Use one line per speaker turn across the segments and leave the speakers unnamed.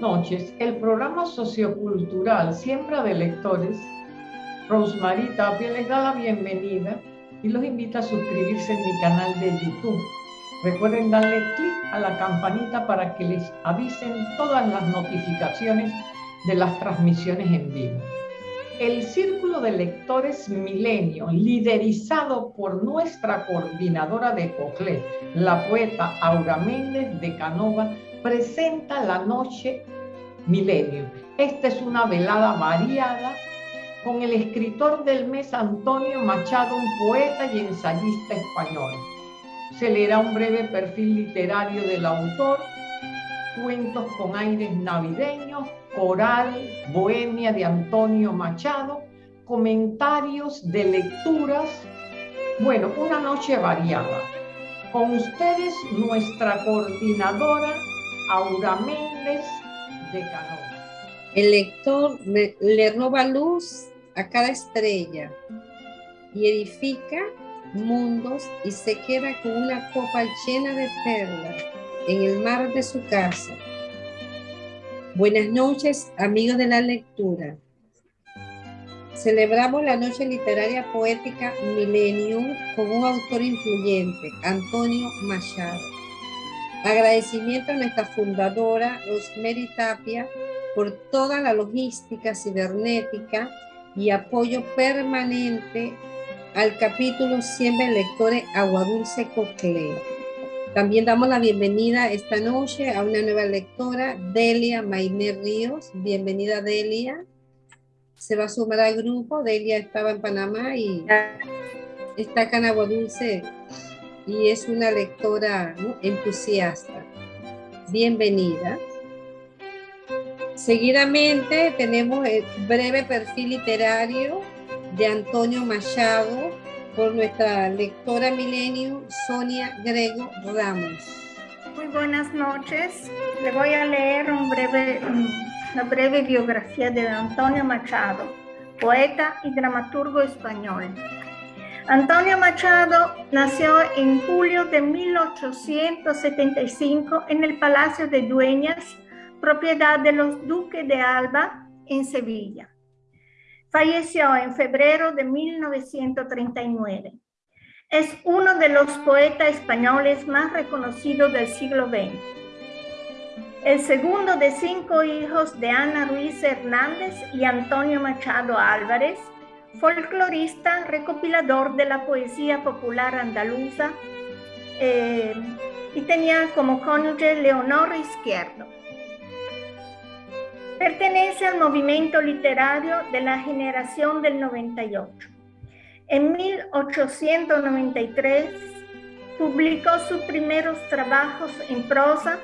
noches, el programa sociocultural Siembra de Lectores, Rosemary Tapia les da la bienvenida y los invita a suscribirse en mi canal de YouTube. Recuerden darle clic a la campanita para que les avisen todas las notificaciones de las transmisiones en vivo. El Círculo de Lectores Milenio, liderizado por nuestra coordinadora de COCLE, la poeta Aura Méndez de Canova, presenta la noche Milenio. Esta es una velada variada con el escritor del mes Antonio Machado, un poeta y ensayista español. Se leerá un breve perfil literario del autor, cuentos con aires navideños, coral, bohemia de Antonio Machado, comentarios de lecturas, bueno, una noche variada. Con ustedes nuestra coordinadora Aura Méndez
El lector le roba luz a cada estrella y edifica mundos y se queda con una copa llena de perlas en el mar de su casa. Buenas noches, amigos de la lectura. Celebramos la noche literaria poética Millennium con un autor influyente, Antonio Machado. Agradecimiento a nuestra fundadora, Rosemary Tapia, por toda la logística cibernética y apoyo permanente al capítulo Siempre Lectores Aguadulce Cocle. También damos la bienvenida esta noche a una nueva lectora, Delia Mainé Ríos. Bienvenida, Delia. Se va a sumar al grupo. Delia estaba en Panamá y está acá en Aguadulce y es una lectora entusiasta. Bienvenida. Seguidamente tenemos el breve perfil literario de Antonio Machado por nuestra lectora milenio Sonia Grego Ramos.
Muy buenas noches. Le voy a leer un breve, una breve biografía de Antonio Machado, poeta y dramaturgo español. Antonio Machado nació en julio de 1875 en el Palacio de Dueñas, propiedad de los duques de Alba, en Sevilla. Falleció en febrero de 1939. Es uno de los poetas españoles más reconocidos del siglo XX. El segundo de cinco hijos de Ana Ruiz Hernández y Antonio Machado Álvarez, folclorista, recopilador de la poesía popular andaluza eh, y tenía como cónyuge Leonor Izquierdo. Pertenece al movimiento literario de la generación del 98. En 1893 publicó sus primeros trabajos en prosa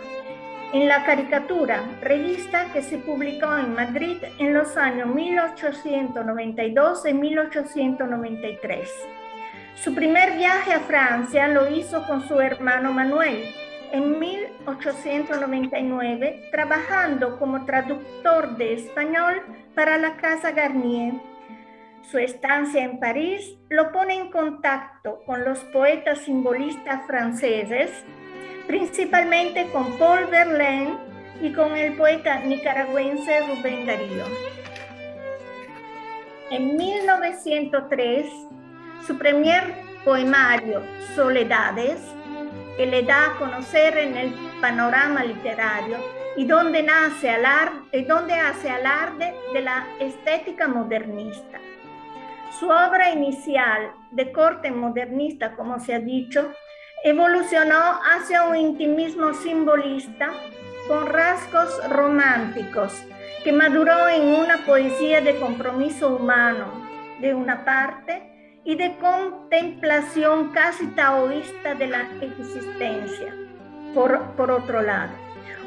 en la caricatura, revista que se publicó en Madrid en los años 1892 y 1893. Su primer viaje a Francia lo hizo con su hermano Manuel en 1899, trabajando como traductor de español para la Casa Garnier. Su estancia en París lo pone en contacto con los poetas simbolistas franceses principalmente con Paul Verlaine y con el poeta nicaragüense Rubén Darío. En 1903, su primer poemario, Soledades, que le da a conocer en el panorama literario y donde, nace alarde, donde hace alarde de la estética modernista. Su obra inicial, de corte modernista, como se ha dicho, evolucionó hacia un intimismo simbolista con rasgos románticos que maduró en una poesía de compromiso humano de una parte y de contemplación casi taoísta de la existencia por, por otro lado.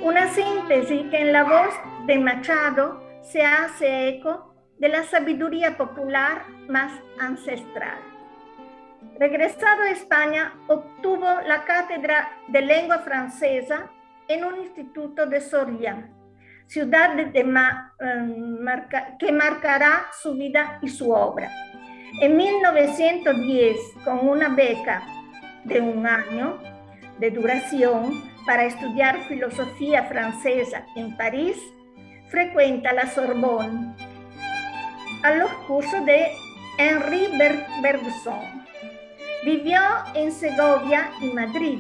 Una síntesis que en la voz de Machado se hace eco de la sabiduría popular más ancestral. Regresado a España, obtuvo la cátedra de lengua francesa en un instituto de Soria, ciudad de, em, que marcará su vida y su obra. En 1910, con una beca de un año de duración para estudiar filosofía francesa en París, frecuenta la Sorbonne a los cursos de Henri Bergson. Vivió en Segovia y Madrid,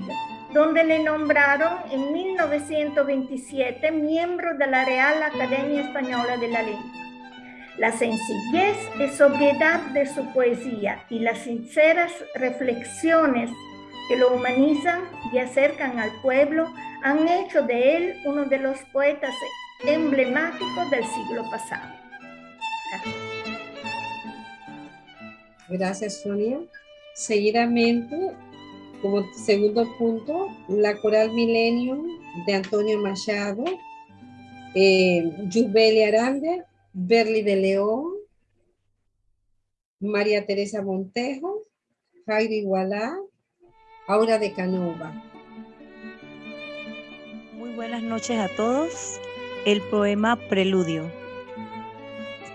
donde le nombraron en 1927 miembro de la Real Academia Española de la Lengua. La sencillez y sobriedad de su poesía y las sinceras reflexiones que lo humanizan y acercan al pueblo han hecho de él uno de los poetas emblemáticos del siglo pasado.
Gracias, Sonia. Seguidamente, como segundo punto, la coral Millennium de Antonio Machado, eh, Arande, Berli de León, María Teresa Montejo, Jairi Gualá, Aura de Canova.
Muy buenas noches a todos. El poema Preludio.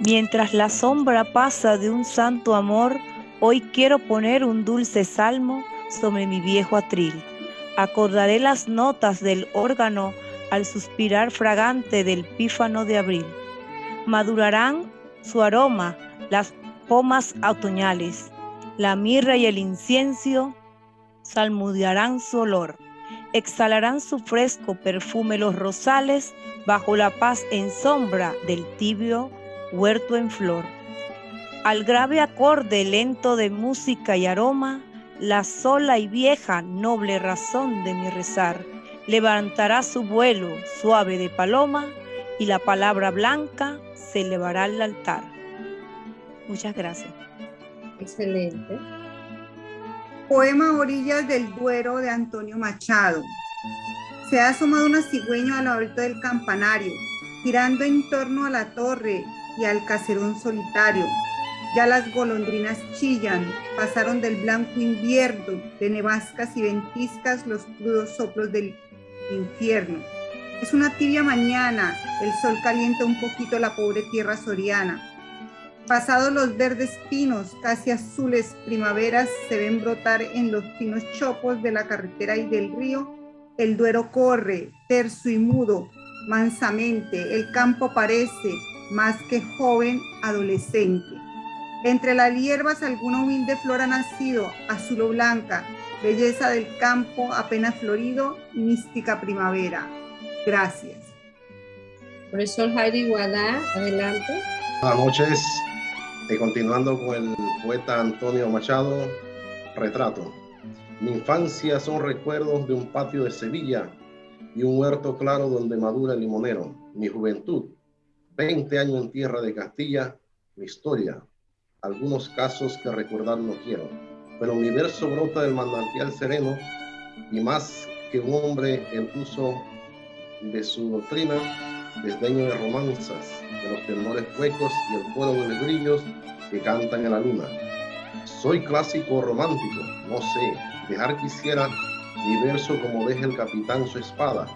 Mientras la sombra pasa de un santo amor, hoy quiero poner un dulce salmo sobre mi viejo atril. Acordaré las notas del órgano al suspirar fragante del pífano de abril. Madurarán su aroma las pomas otoñales, la mirra y el incienso salmudearán su olor, exhalarán su fresco perfume los rosales bajo la paz en sombra del tibio huerto en flor. Al grave acorde lento de música y aroma, la sola y vieja noble razón de mi rezar levantará su vuelo suave de paloma y la palabra blanca se elevará al altar. Muchas gracias.
Excelente.
Poema Orillas del Duero de Antonio Machado. Se ha asomado una cigüeña a la del campanario, girando en torno a la torre y al caserón solitario. Ya las golondrinas chillan, pasaron del blanco invierno, de nevascas y ventiscas los crudos soplos del infierno. Es una tibia mañana, el sol calienta un poquito la pobre tierra soriana. Pasados los verdes pinos, casi azules primaveras, se ven brotar en los finos chopos de la carretera y del río. El duero corre, terso y mudo, mansamente. El campo parece más que joven adolescente. Entre las hierbas alguna humilde flor ha nacido, azul o blanca, belleza del campo apenas florido, mística primavera. Gracias.
Profesor Jairi Guadá, adelante.
Buenas noches. Y continuando con el poeta Antonio Machado, retrato. Mi infancia son recuerdos de un patio de Sevilla y un huerto claro donde madura el limonero. Mi juventud, 20 años en tierra de Castilla, mi historia. Algunos casos que recordar no quiero, pero mi verso brota del manantial sereno y más que un hombre el uso de su doctrina, desdeño de romanzas, de los tenores huecos y el coro de los grillos que cantan en la luna. Soy clásico romántico, no sé, dejar quisiera mi verso como deja el capitán su espada,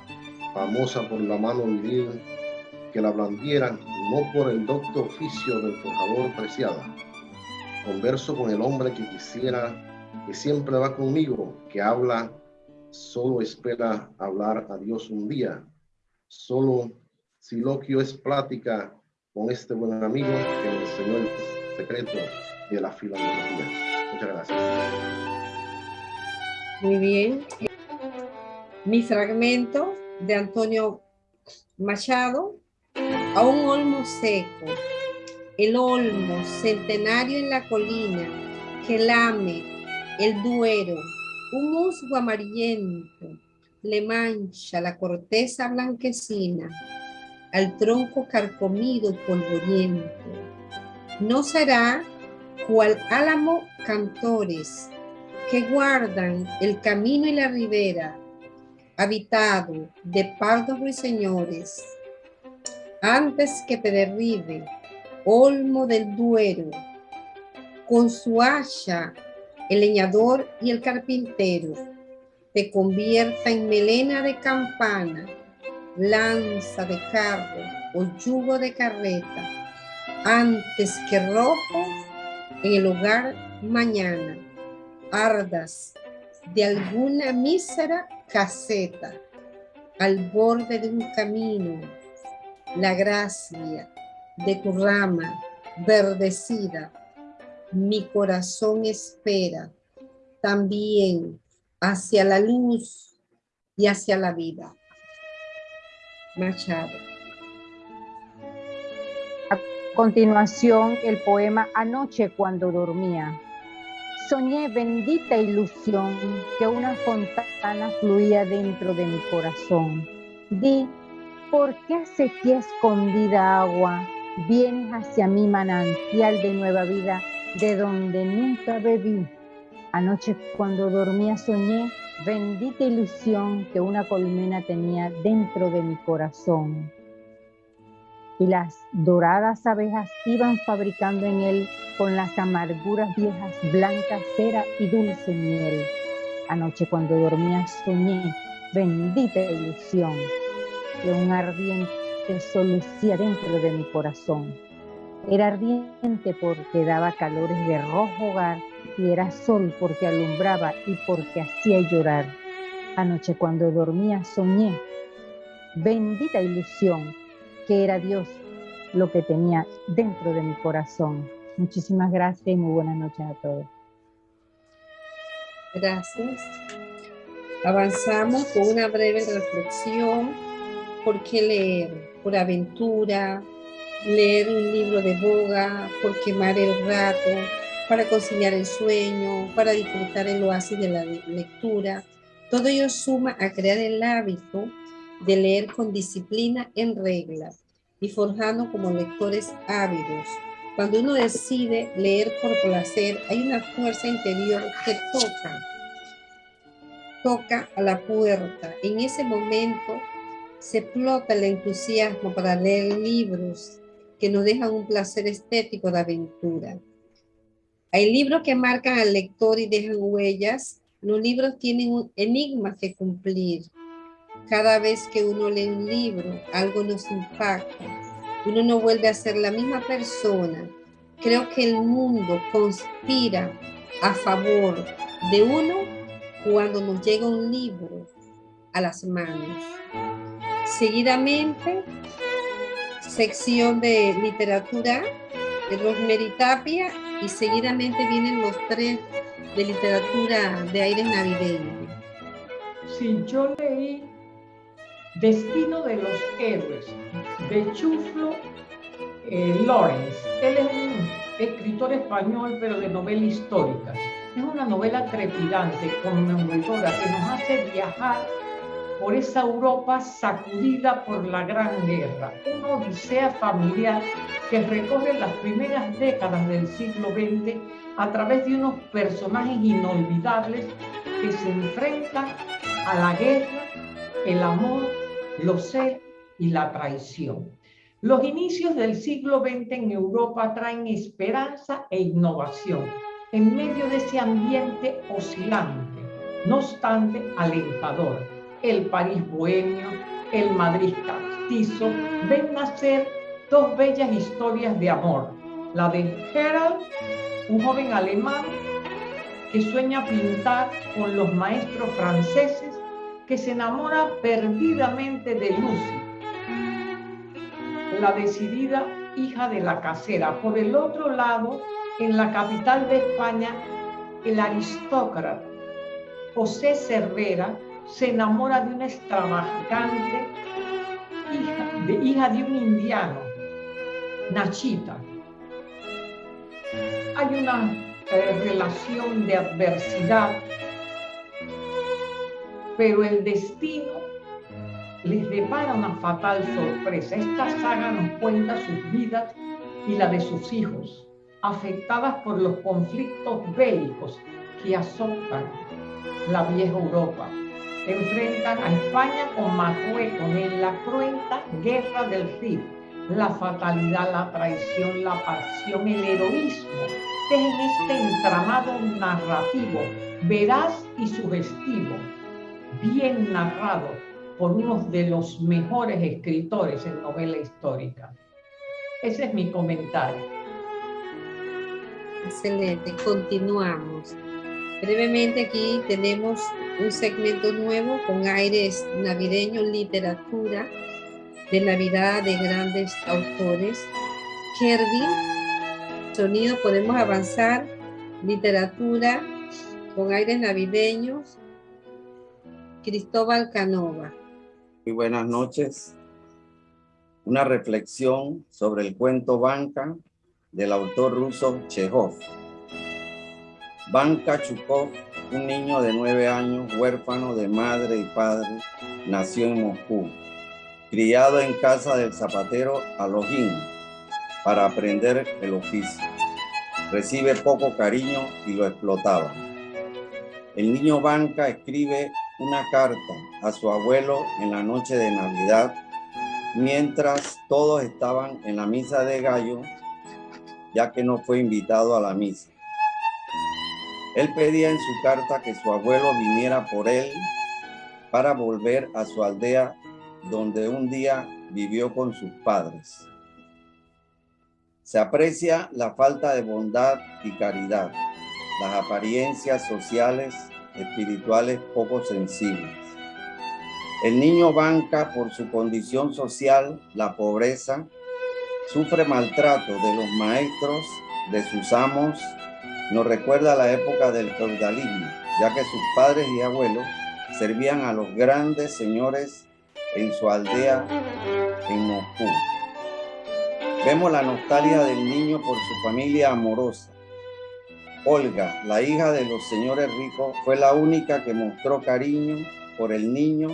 famosa por la mano viril que la blandiera no por el docto oficio del forjador preciada. Converso con el hombre que quisiera, que siempre va conmigo, que habla, solo espera hablar a Dios un día. Solo siloquio es plática con este buen amigo que me enseñó el secreto de la filosofía. Muchas gracias.
Muy bien. Mi fragmento de Antonio Machado, a un olmo seco, el olmo centenario en la colina que lame el duero, un musgo amarillento le mancha la corteza blanquecina al tronco carcomido y polvoriento. No será cual álamo cantores que guardan el camino y la ribera, habitado de pardos ruiseñores, antes que te derribe, olmo del duero, con su hacha el leñador y el carpintero, te convierta en melena de campana, lanza de carro o yugo de carreta, antes que rojo en el hogar mañana, ardas de alguna mísera caseta al borde de un camino la gracia de tu rama verdecida, mi corazón espera también hacia la luz y hacia la vida. Machado.
A continuación, el poema Anoche cuando dormía. Soñé bendita ilusión que una fontana fluía dentro de mi corazón. Di, ¿por qué hace que escondida agua vienes hacia mi manantial de nueva vida de donde nunca bebí? Anoche cuando dormía soñé bendita ilusión que una colmena tenía dentro de mi corazón. Y las doradas abejas iban fabricando en él con las amarguras viejas blanca cera y dulce miel. Anoche cuando dormía soñé bendita ilusión que un ardiente sol lucía dentro de mi corazón. Era ardiente porque daba calores de rojo hogar y era sol porque alumbraba y porque hacía llorar. Anoche cuando dormía soñé, bendita ilusión, que era Dios lo que tenía dentro de mi corazón. Muchísimas gracias y muy buenas noches a todos.
Gracias. Avanzamos con una breve reflexión. ¿Por qué leer? Por aventura, leer un libro de boga, por quemar el rato, para conciliar el sueño, para disfrutar el oasis de la lectura. Todo ello suma a crear el hábito de leer con disciplina en regla y forjando como lectores ávidos. Cuando uno decide leer por placer, hay una fuerza interior que toca, toca a la puerta. En ese momento se explota el entusiasmo para leer libros que nos dejan un placer estético de aventura. Hay libros que marcan al lector y dejan huellas. Los libros tienen un enigma que cumplir. Cada vez que uno lee un libro, algo nos impacta. Uno no vuelve a ser la misma persona. Creo que el mundo conspira a favor de uno cuando nos llega un libro a las manos. Seguidamente, sección de literatura de Rosemary Tapia y seguidamente vienen los tres de literatura de aire navideño.
Sí, yo leí Destino de los Héroes de Chuflo eh, Lawrence. Él es un escritor español, pero de novela histórica. Es una novela trepidante, conmovedora, que nos hace viajar por esa Europa sacudida por la Gran Guerra, una odisea familiar que recorre las primeras décadas del siglo XX a través de unos personajes inolvidables que se enfrentan a la guerra, el amor, los celos y la traición. Los inicios del siglo XX en Europa traen esperanza e innovación en medio de ese ambiente oscilante, no obstante alentador el París bohemio, el Madrid castizo, ven nacer dos bellas historias de amor. La de Gerald, un joven alemán que sueña pintar con los maestros franceses, que se enamora perdidamente de Lucy, la decidida hija de la casera. Por el otro lado, en la capital de España, el aristócrata José Cervera, se enamora de una extravagante hija de, hija de un indiano, Nachita. Hay una eh, relación de adversidad, pero el destino les depara una fatal sorpresa. Esta saga nos cuenta sus vidas y la de sus hijos, afectadas por los conflictos bélicos que azotan la vieja Europa enfrentan a España con Marruecos en la cruenta guerra del Rif. La fatalidad, la traición, la pasión, el heroísmo en este entramado narrativo, veraz y sugestivo, bien narrado por uno de los mejores escritores en novela histórica. Ese es mi comentario.
Excelente, continuamos. Brevemente aquí tenemos un segmento nuevo con aires navideños, literatura. de Navidad de grandes autores. Kervin, sonido, podemos avanzar, literatura con aires navideños, Cristóbal Canova.
Muy buenas noches. Una reflexión sobre el cuento Banca del autor ruso Chekhov. Banca Chukov, un niño de nueve años, huérfano de madre y padre, nació en Moscú, criado en casa del zapatero Alojin para aprender el oficio. Recibe poco cariño y lo explotaba. El niño Banca escribe una carta a su abuelo en la noche de Navidad, mientras todos estaban en la misa de gallo, ya que no fue invitado a la misa. Él pedía en su carta que su abuelo viniera por él para volver a su aldea donde un día vivió con sus padres. Se aprecia la falta de bondad y caridad, las apariencias sociales, espirituales poco sensibles. El niño banca por su condición social, la pobreza, sufre maltrato de los maestros, de sus amos, nos recuerda la época del feudalismo, ya que sus padres y abuelos servían a los grandes señores en su aldea en Moscú. Vemos la nostalgia del niño por su familia amorosa. Olga, la hija de los señores ricos, fue la única que mostró cariño por el niño,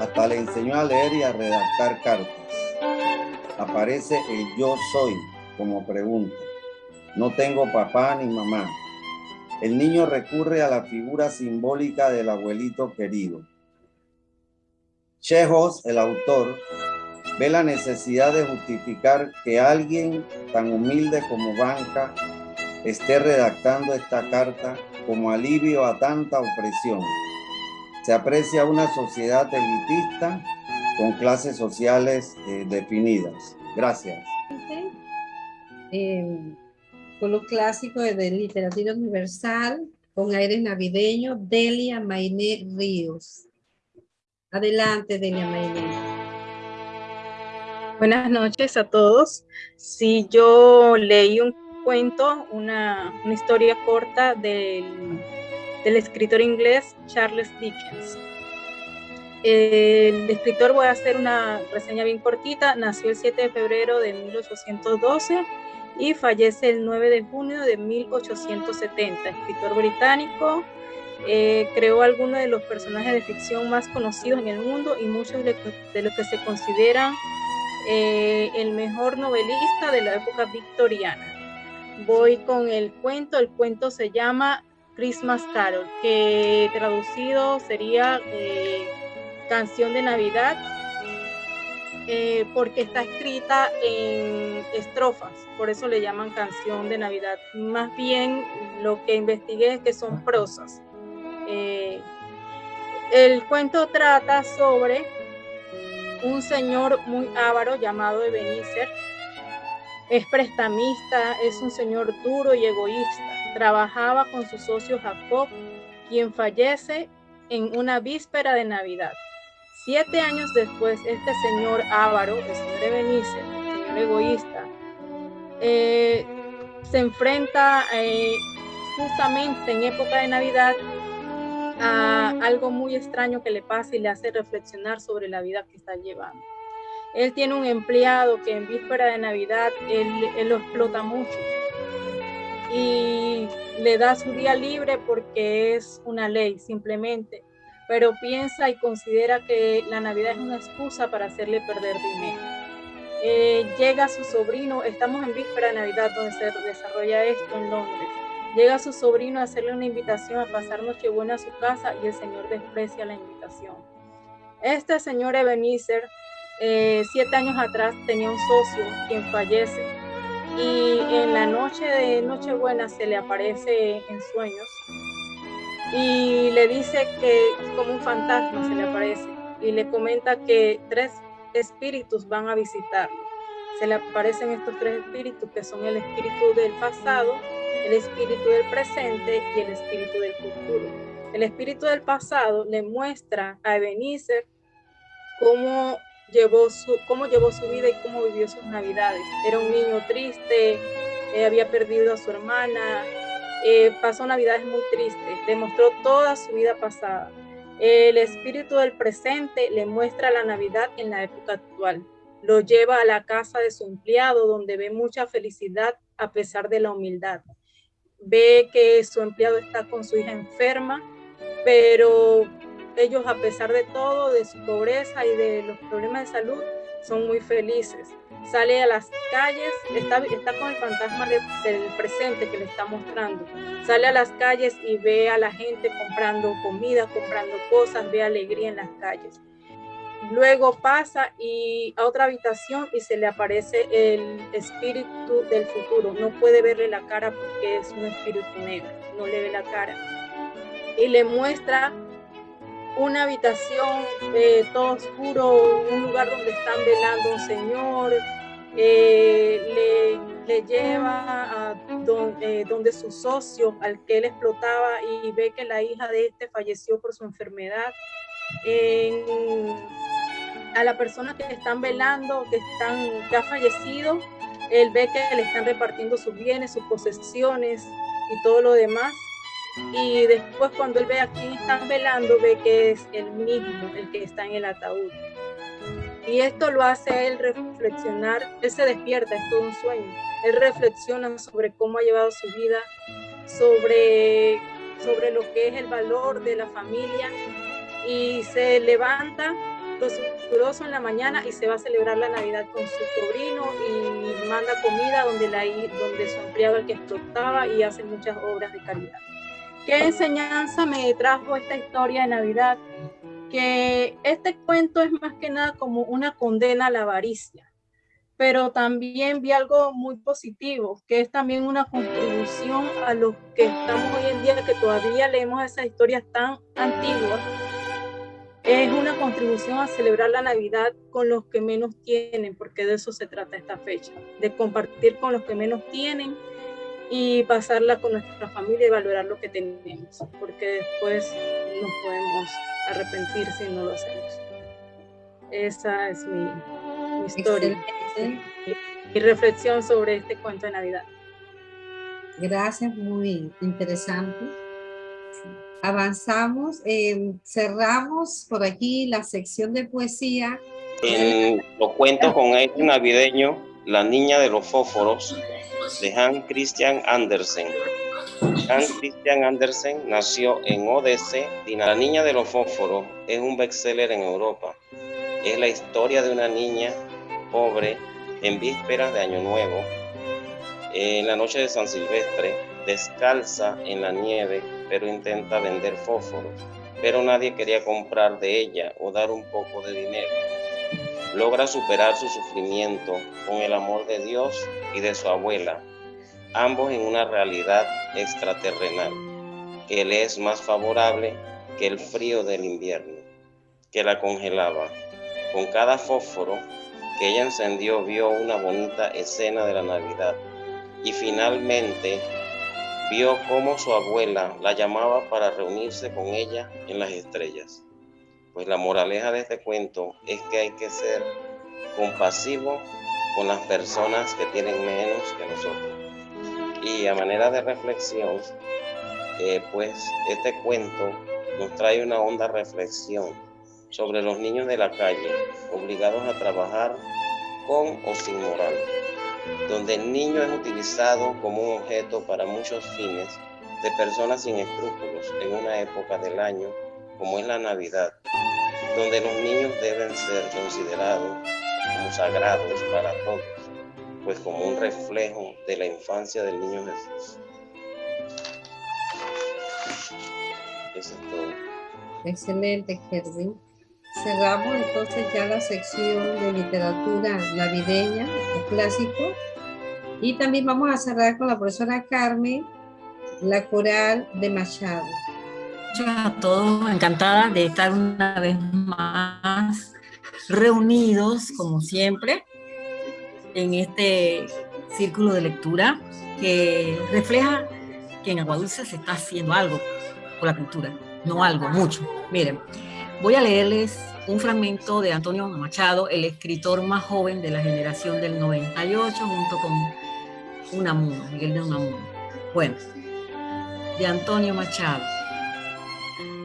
hasta le enseñó a leer y a redactar cartas. Aparece el yo soy como pregunta. No tengo papá ni mamá. El niño recurre a la figura simbólica del abuelito querido. Chejos, el autor, ve la necesidad de justificar que alguien tan humilde como Banca esté redactando esta carta como alivio a tanta opresión. Se aprecia una sociedad elitista con clases sociales eh, definidas. Gracias.
Eh, los clásicos de literatura universal, con aires navideños, Delia Mainé Ríos. Adelante, Delia Mainé.
Buenas noches a todos. Si yo leí un cuento, una, una historia corta del, del, escritor inglés Charles Dickens. El escritor, voy a hacer una reseña bien cortita, nació el 7 de febrero de 1812 y fallece el 9 de junio de 1870. Escritor británico, eh, creó algunos de los personajes de ficción más conocidos en el mundo y muchos de, los que se consideran eh, el mejor novelista de la época victoriana. Voy con el cuento, el cuento se llama Christmas Carol, que traducido sería eh, canción de Navidad, eh, porque está escrita en estrofas, por eso le llaman canción de Navidad. Más bien lo que investigué es que son prosas. el cuento trata sobre un señor muy avaro llamado Ebenezer. Es prestamista, es un señor duro y egoísta. Trabajaba con su socio Jacob, quien fallece en una víspera de Navidad. Siete años después, este señor avaro, el señor Ebenezer, el señor egoísta, eh, se enfrenta eh, justamente en época de Navidad a algo muy extraño que le pasa y le hace reflexionar sobre la vida que está llevando. Él tiene un empleado que en víspera de Navidad él, lo explota mucho y le da su día libre porque es una ley simplemente, pero piensa y considera que la Navidad es una excusa para hacerle perder dinero. Eh, llega su sobrino, estamos en víspera de Navidad donde se desarrolla esto en Londres Llega su sobrino a hacerle una invitación a pasar Nochebuena a su casa y el Señor desprecia la invitación. Este señor Ebenezer, eh, siete años atrás, tenía un socio quien fallece y en la noche de Nochebuena se le aparece en sueños y le dice que como un fantasma se le aparece y le comenta que tres espíritus van a visitarlo. Se le aparecen estos tres espíritus que son el espíritu del pasado, el espíritu del presente y el espíritu del futuro. El espíritu del pasado le muestra a Ebenezer cómo llevó su, cómo llevó su vida y cómo vivió sus navidades. Era un niño triste, eh, había perdido a su hermana, eh, pasó navidades muy tristes, demostró toda su vida pasada. El espíritu del presente le muestra la Navidad en la época actual. Lo lleva a la casa de su empleado donde ve mucha felicidad a pesar de la humildad. Ve que su empleado está con su hija enferma, pero ellos a pesar de todo, de su pobreza y de los problemas de salud, son muy felices. Sale a las calles, está, está con el fantasma del presente que le está mostrando. Sale a las calles y ve a la gente comprando comida, comprando cosas, ve alegría en las calles. Luego pasa y a otra habitación y se le aparece el espíritu del futuro. No puede verle la cara porque es un espíritu negro, no le ve la cara. Y le muestra una habitación eh, todo oscuro, un lugar donde están velando un señor, eh, le, lleva a eh, donde, su socio, al que él explotaba, y ve que la hija de este falleció por su enfermedad. a la persona que están velando, que, están, que ha fallecido, él ve que le están repartiendo sus bienes, sus posesiones y todo lo demás y después cuando él ve a quién están velando, ve que es el mismo, el que está en el ataúd. Y esto lo hace a él reflexionar, él se despierta, es todo un sueño. Él reflexiona sobre cómo ha llevado su vida, sobre, sobre lo que es el valor de la familia y se levanta presuroso en la mañana y se va a celebrar la Navidad con su sobrino y manda comida donde, la, donde su empleado el que explotaba y hace muchas obras de caridad. ¿Qué enseñanza me trajo esta historia de Navidad? Que este cuento es más que nada como una condena a la avaricia, pero también vi algo muy positivo, que es también una contribución a los que estamos hoy en día, que todavía leemos esas historias tan antiguas. Es una contribución a celebrar la Navidad con los que menos tienen, porque de eso se trata esta fecha, de compartir con los que menos tienen y pasarla con nuestra familia y valorar lo que tenemos, porque después nos podemos arrepentir si no lo hacemos. Esa es mi, historia y, reflexión sobre este cuento de Navidad.
Gracias, muy interesante. Avanzamos, eh, cerramos por aquí la sección de poesía.
En los cuentos con este navideño, La Niña de los Fósforos, de Hans Christian Andersen. Hans Christian Andersen nació en Odesse, La niña de los fósforos es un bestseller en Europa. Es la historia de una niña pobre en vísperas de Año Nuevo, en la noche de San Silvestre, descalza en la nieve, pero intenta vender fósforos. Pero nadie quería comprar de ella o dar un poco de dinero logra superar su sufrimiento con el amor de Dios y de su abuela, ambos en una realidad extraterrenal, que le es más favorable que el frío del invierno, que la congelaba. Con cada fósforo que ella encendió vio una bonita escena de la Navidad y finalmente vio cómo su abuela la llamaba para reunirse con ella en las estrellas. Pues la moraleja de este cuento es que hay que ser compasivo con las personas que tienen menos que nosotros. Y a manera de reflexión, eh, pues este cuento nos trae una honda reflexión sobre los niños de la calle, obligados a trabajar con o sin moral, donde el niño es utilizado como un objeto para muchos fines de personas sin escrúpulos en una época del año como es la Navidad, donde los niños deben ser considerados como sagrados para todos, pues como un reflejo de la infancia del niño Jesús. Eso es todo.
Excelente, Kervin. Cerramos entonces ya la sección de literatura navideña, el clásico. Y también vamos a cerrar con la profesora Carmen, la coral de Machado
a todos, encantada de estar una vez más reunidos, como siempre, en este círculo de lectura que refleja que en Aguadulce se está haciendo algo por la cultura, no algo, mucho. Miren, voy a leerles un fragmento de Antonio Machado, el escritor más joven de la generación del 98, junto con Unamuno, Miguel de Unamuno. Bueno, de Antonio Machado.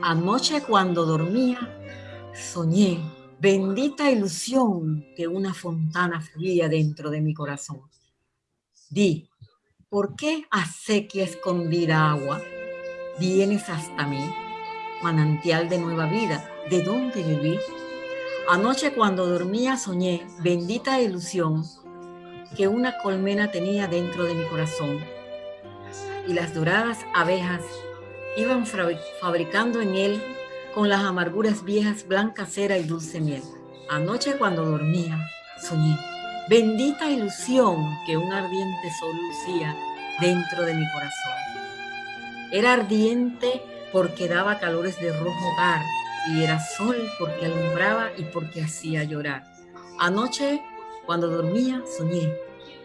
Anoche cuando dormía, soñé, bendita ilusión, que una fontana fluía dentro de mi corazón. Di, ¿por qué acequia escondida agua? Vienes hasta mí, manantial de nueva vida, ¿de dónde viví? Anoche cuando dormía soñé, bendita ilusión, que una colmena tenía dentro de mi corazón y las doradas abejas iban fabricando en él con las amarguras viejas blanca cera y dulce miel. Anoche cuando dormía, soñé, bendita ilusión que un ardiente sol lucía dentro de mi corazón. Era ardiente porque daba calores de rojo hogar y era sol porque alumbraba y porque hacía llorar. Anoche cuando dormía, soñé,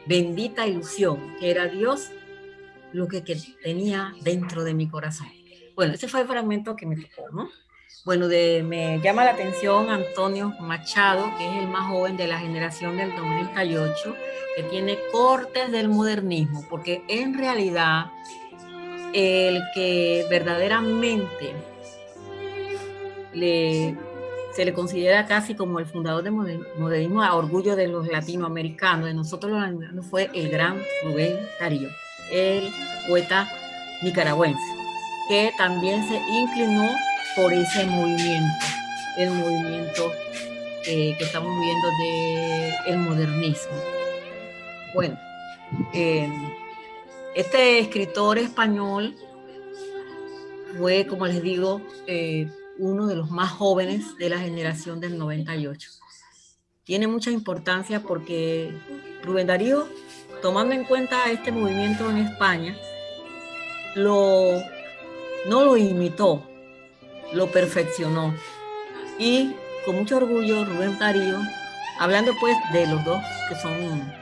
bendita ilusión que era Dios lo que, tenía dentro de mi corazón. Bueno, ese fue el fragmento que me tocó, ¿no? Bueno, de, me llama la atención Antonio Machado, que es el más joven de la generación del 2008, que tiene cortes del modernismo, porque en realidad el que verdaderamente le, se le considera casi como el fundador del modernismo a orgullo de los latinoamericanos, de nosotros los latinoamericanos, fue el gran Rubén Darío el poeta nicaragüense, que también se inclinó por ese movimiento, el movimiento eh, que estamos viendo del el modernismo. Bueno, em, este escritor español fue, como les digo, eh, uno de los más jóvenes de la generación del 98. Tiene mucha importancia porque Rubén Darío tomando en cuenta este movimiento en España, lo, no lo imitó, lo perfeccionó. Y con mucho orgullo Rubén Darío, hablando pues de los dos que son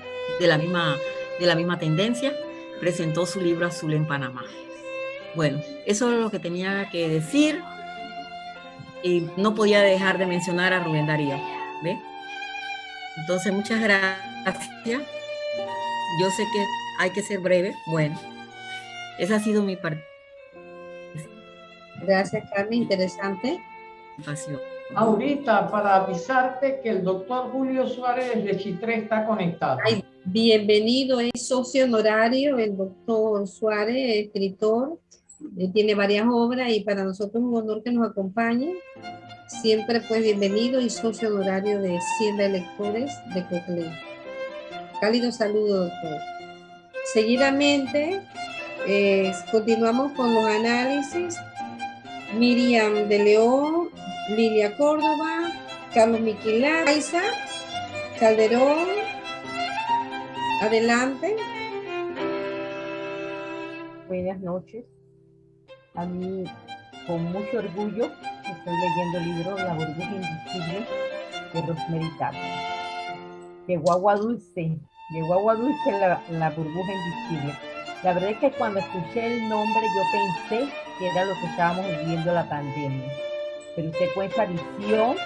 de la misma, de la misma tendencia, presentó su libro Azul en Panamá. Bueno, eso es lo que tenía que decir y no podía dejar de mencionar a Rubén Darío. ¿ve? Entonces, muchas gracias yo sé que hay que ser breve. Bueno, esa ha sido mi parte.
Gracias, Carmen. Interesante.
Ahorita, para avisarte que el doctor Julio Suárez de Chitré está conectado.
bienvenido, es socio honorario, el doctor Suárez, escritor, eh, tiene varias obras y para nosotros es un honor que nos acompañe. Siempre pues bienvenido y socio honorario de Siembra Lectores de Coclé. Cálido saludo, doctor. Seguidamente, eh, continuamos con los análisis. Miriam de León, Lilia Córdoba, Carlos Miquilaiza, Calderón. Adelante.
Buenas noches. A mí, con mucho orgullo, estoy leyendo el libro La burbuja invisible de Rosemary Llegó agua dulce, llegó agua dulce la, la burbuja invisible. La verdad es que cuando escuché el nombre yo pensé que era lo que estábamos viviendo la pandemia. Pero usted cuenta visión,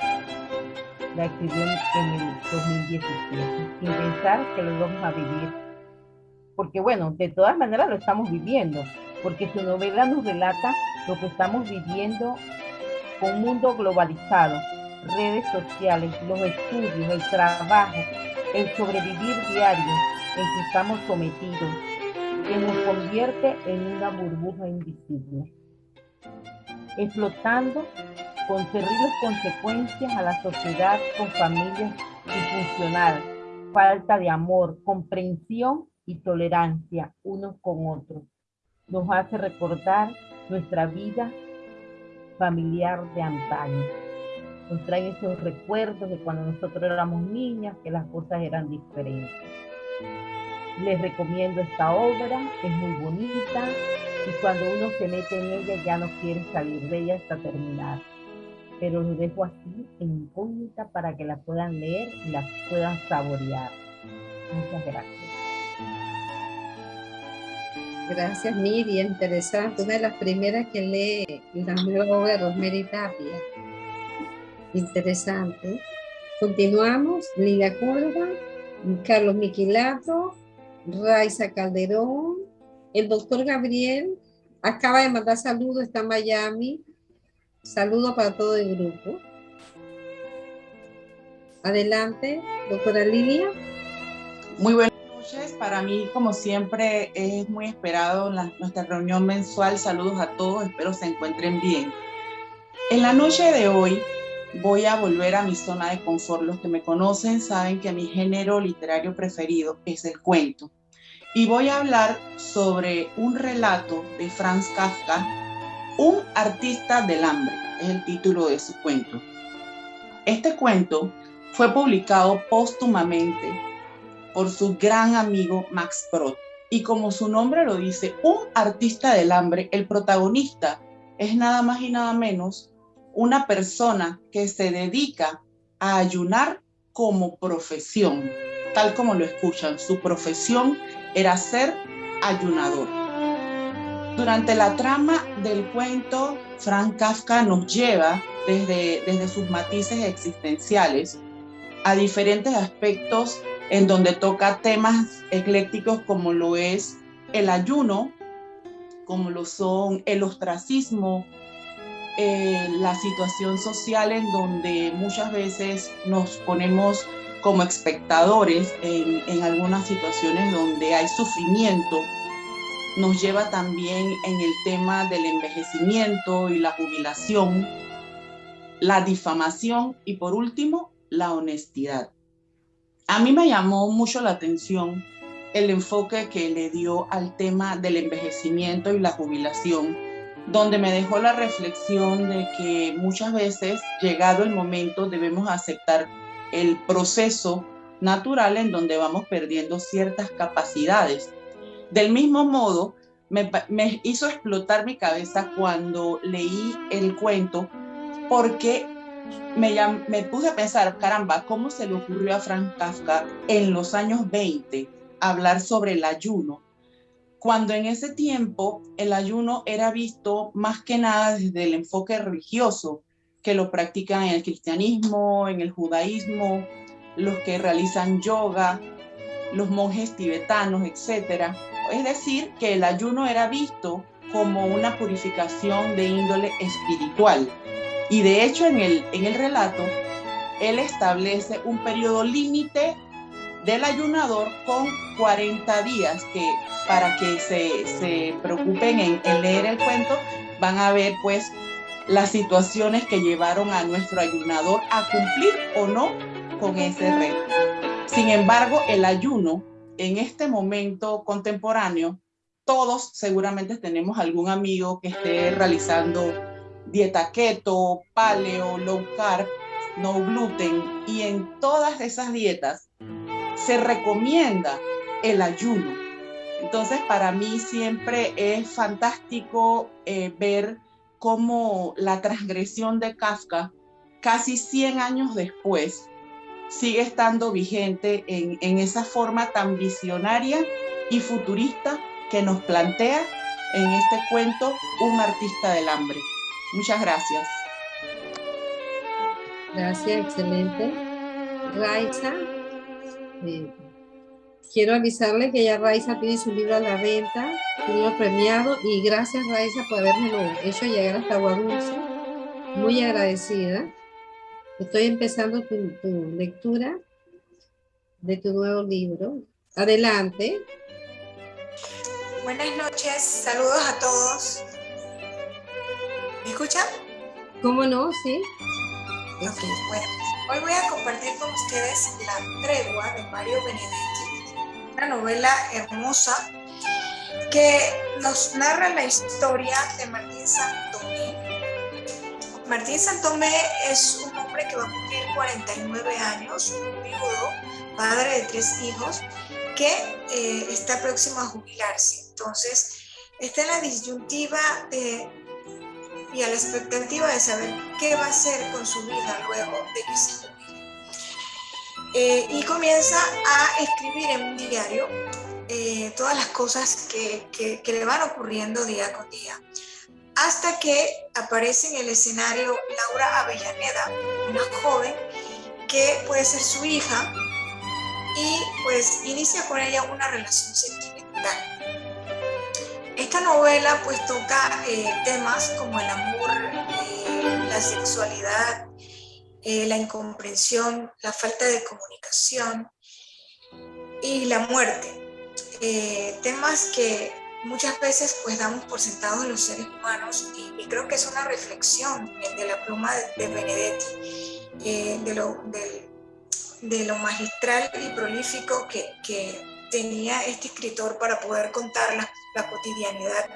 la escribió en, el 2017, sin pensar que lo vamos a vivir. Porque bueno, de todas maneras lo estamos viviendo, porque su novela nos relata lo que estamos viviendo con un mundo globalizado, redes sociales, los estudios, el trabajo, el sobrevivir diario en que estamos sometidos, que nos convierte en una burbuja invisible, explotando con terribles consecuencias a la sociedad con familias disfuncional, falta de amor, comprensión y tolerancia unos con otros. Nos hace recordar nuestra vida familiar de antaño nos traen esos recuerdos de cuando nosotros éramos niñas, que las cosas eran diferentes. Les recomiendo esta obra, es muy bonita y cuando uno se mete en ella ya no quiere salir de ella hasta terminar. Pero lo dejo así en incógnita para que la puedan leer y la puedan saborear. Muchas gracias.
Gracias, Miriam. Interesante. Una de las primeras que lee la nueva obra de Rosemary Tapia. Interesante. Continuamos. Lilia Córdoba, Carlos Miquilato, Raiza Calderón, el doctor Gabriel acaba de mandar saludos, está en Miami. Saludos para todo el grupo. Adelante, doctora Lilia.
Muy buenas noches. Para mí, como siempre, es muy esperado nuestra reunión mensual. Saludos a todos, espero se encuentren bien. En la noche de hoy voy a volver a mi zona de confort. Los que me conocen saben que mi género literario preferido es el cuento. Y voy a hablar sobre un relato de Franz Kafka, Un artista del hambre, es el título de su cuento. Este cuento fue publicado póstumamente por su gran amigo Max Brod. Y como su nombre lo dice, un artista del hambre, el protagonista es nada más y nada menos una persona que se dedica a ayunar como profesión, tal como lo escuchan. Su profesión era ser ayunador. Durante la trama del cuento, Frank Kafka nos lleva desde, desde sus matices existenciales a diferentes aspectos en donde toca temas eclécticos como lo es el ayuno, como lo son el ostracismo, eh, la situación social en donde muchas veces nos ponemos como espectadores en, algunas situaciones donde hay sufrimiento, nos lleva también en el tema del envejecimiento y la jubilación, la difamación y por último, la honestidad. A mí me llamó mucho la atención el enfoque que le dio al tema del envejecimiento y la jubilación, donde me dejó la reflexión de que muchas veces, llegado el momento, debemos aceptar el proceso natural en donde vamos perdiendo ciertas capacidades. Del mismo modo, me, hizo explotar mi cabeza cuando leí el cuento, porque me, me puse a pensar, caramba, ¿cómo se le ocurrió a Frank Kafka en los años 20 hablar sobre el ayuno? Cuando en ese tiempo el ayuno era visto más que nada desde el enfoque religioso, que lo practican en el cristianismo, en el judaísmo, los que realizan yoga, los monjes tibetanos, etc. Es decir, que el ayuno era visto como una purificación de índole espiritual. Y de hecho en el, en el relato, él establece un periodo límite del ayunador con 40 días, que para que se, se preocupen en, en, leer el cuento, van a ver pues las situaciones que llevaron a nuestro ayunador a cumplir o no con ese reto. Sin embargo, el ayuno en este momento contemporáneo, todos seguramente tenemos algún amigo que esté realizando dieta keto, paleo, low carb, no gluten. Y en todas esas dietas se recomienda el ayuno. Entonces, para mí siempre es fantástico eh, ver cómo la transgresión de Kafka, casi 100 años después, sigue estando vigente en, esa forma tan visionaria y futurista que nos plantea en este cuento un artista del hambre. Muchas gracias.
Gracias, excelente. Raiza, eh, quiero avisarle que ya Raiza tiene su libro a la venta, su libro premiado, y gracias Raiza por haberme hecho llegar hasta Guadulce. Muy agradecida. Estoy empezando tu, tu lectura de tu nuevo libro. Adelante.
Buenas noches, saludos a todos. ¿Me escuchan?
¿Cómo no? Sí.
Okay, bueno, hoy voy a compartir con ustedes La Tregua de Mario Benedetti, una novela hermosa que nos narra la historia de Martín Santomé. Martín Santomé es un hombre que va a cumplir 49 años, un viudo, padre de tres hijos, que eh, está próximo a jubilarse. Entonces, está en la disyuntiva y a la expectativa de saber qué va a hacer con su vida luego de que. Eh, y comienza a escribir en un diario eh, todas las cosas que, que, le van ocurriendo día con día. hasta que aparece en el escenario Laura Avellaneda, una joven que puede ser su hija y pues inicia con ella una relación sentimental. Esta novela pues toca eh, temas como el amor, eh, la sexualidad, eh, la incomprensión, la falta de comunicación y la muerte. temas que muchas veces pues damos por sentados los seres humanos y, creo que es una reflexión de la pluma de, Benedetti, de, lo, de, lo, magistral y prolífico que, tenía este escritor para poder contar la, cotidianidad,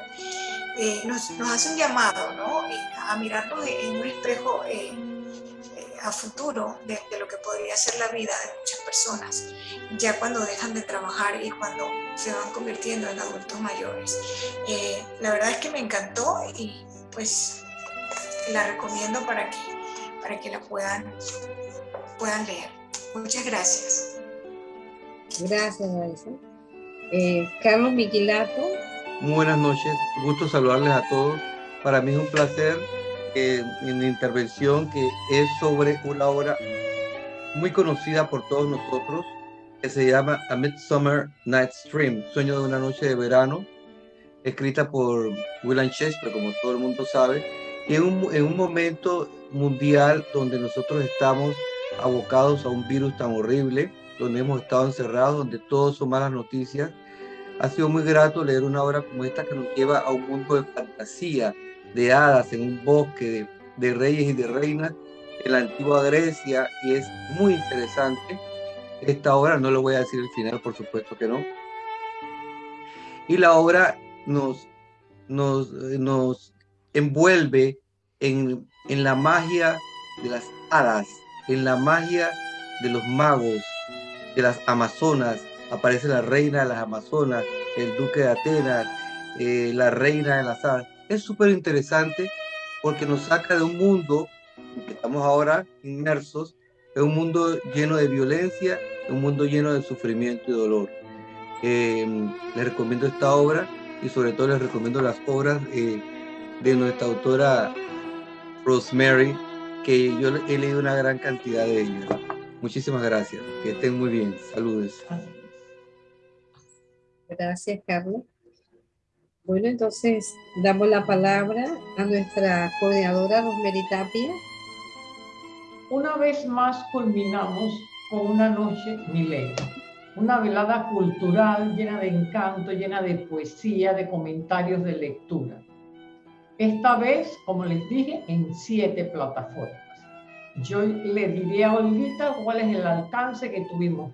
eh, nos, nos, hace un llamado ¿no? Eh, a mirarnos en un espejo eh, a futuro de, de, lo que podría ser la vida de muchas personas, ya cuando dejan de trabajar y cuando se van convirtiendo en adultos mayores. la verdad es que me encantó y pues la recomiendo para que, para que la puedan, puedan leer. Muchas gracias.
Gracias, Alison. Eh, Carlos Miquilato.
Muy buenas noches, gusto saludarles a todos. Para mí es un placer en la intervención que es sobre una obra muy conocida por todos nosotros que se llama A Midsummer Night's Dream, Sueño de una noche de verano, escrita por William Shakespeare, como todo el mundo sabe, y en un, en un momento mundial donde nosotros estamos abocados a un virus tan horrible, donde hemos estado encerrados, donde todos son malas noticias. Ha sido muy grato leer una obra como esta que nos lleva a un mundo de fantasía, de hadas, en un bosque de, reyes y de reinas en la antigua Grecia y es muy interesante. Esta obra, no lo voy a decir el final, por supuesto que no. Y la obra nos, nos, nos envuelve en, en la magia de las hadas, en la magia de los magos, de las Amazonas, aparece la reina de las Amazonas, el duque de Atenas, eh, la reina de las hadas. Es súper interesante porque nos saca de un mundo en que estamos ahora inmersos, en un mundo lleno de violencia, un mundo lleno de sufrimiento y dolor. Eh, les recomiendo esta obra y sobre todo les recomiendo las obras eh, de nuestra autora Rosemary, que yo he leído una gran cantidad de ellas. Muchísimas gracias. Que estén muy bien. Saludos.
Gracias, Carlos. Bueno, entonces damos la palabra a nuestra coordinadora Rosemary Tapia.
Una vez más culminamos con una noche milenio, una velada cultural llena de encanto, llena de poesía, de comentarios de lectura. Esta vez, como les dije, en siete plataformas yo le diría a Olguita cuál es el alcance que tuvimos.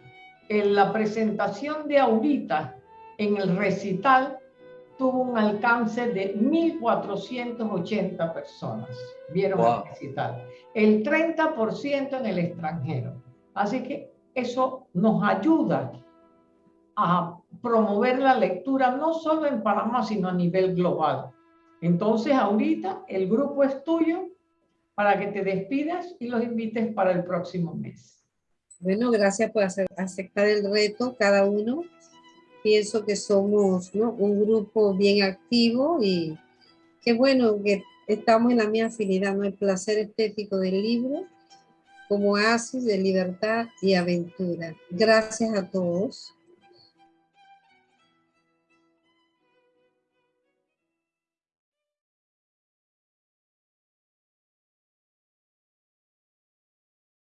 En la presentación de Aurita en el recital tuvo un alcance de 1.480 personas. Vieron el recital. El 30% en el extranjero. Así que eso nos ayuda a promover la lectura no solo en Panamá, sino a nivel global. Entonces, ahorita el grupo es tuyo, para que te despidas y los invites para el próximo mes.
Bueno, gracias por aceptar el reto cada uno. Pienso que somos un grupo bien activo y qué bueno que estamos en la misma afinidad, ¿no? el placer estético del libro como haces de libertad y aventura. Gracias a todos.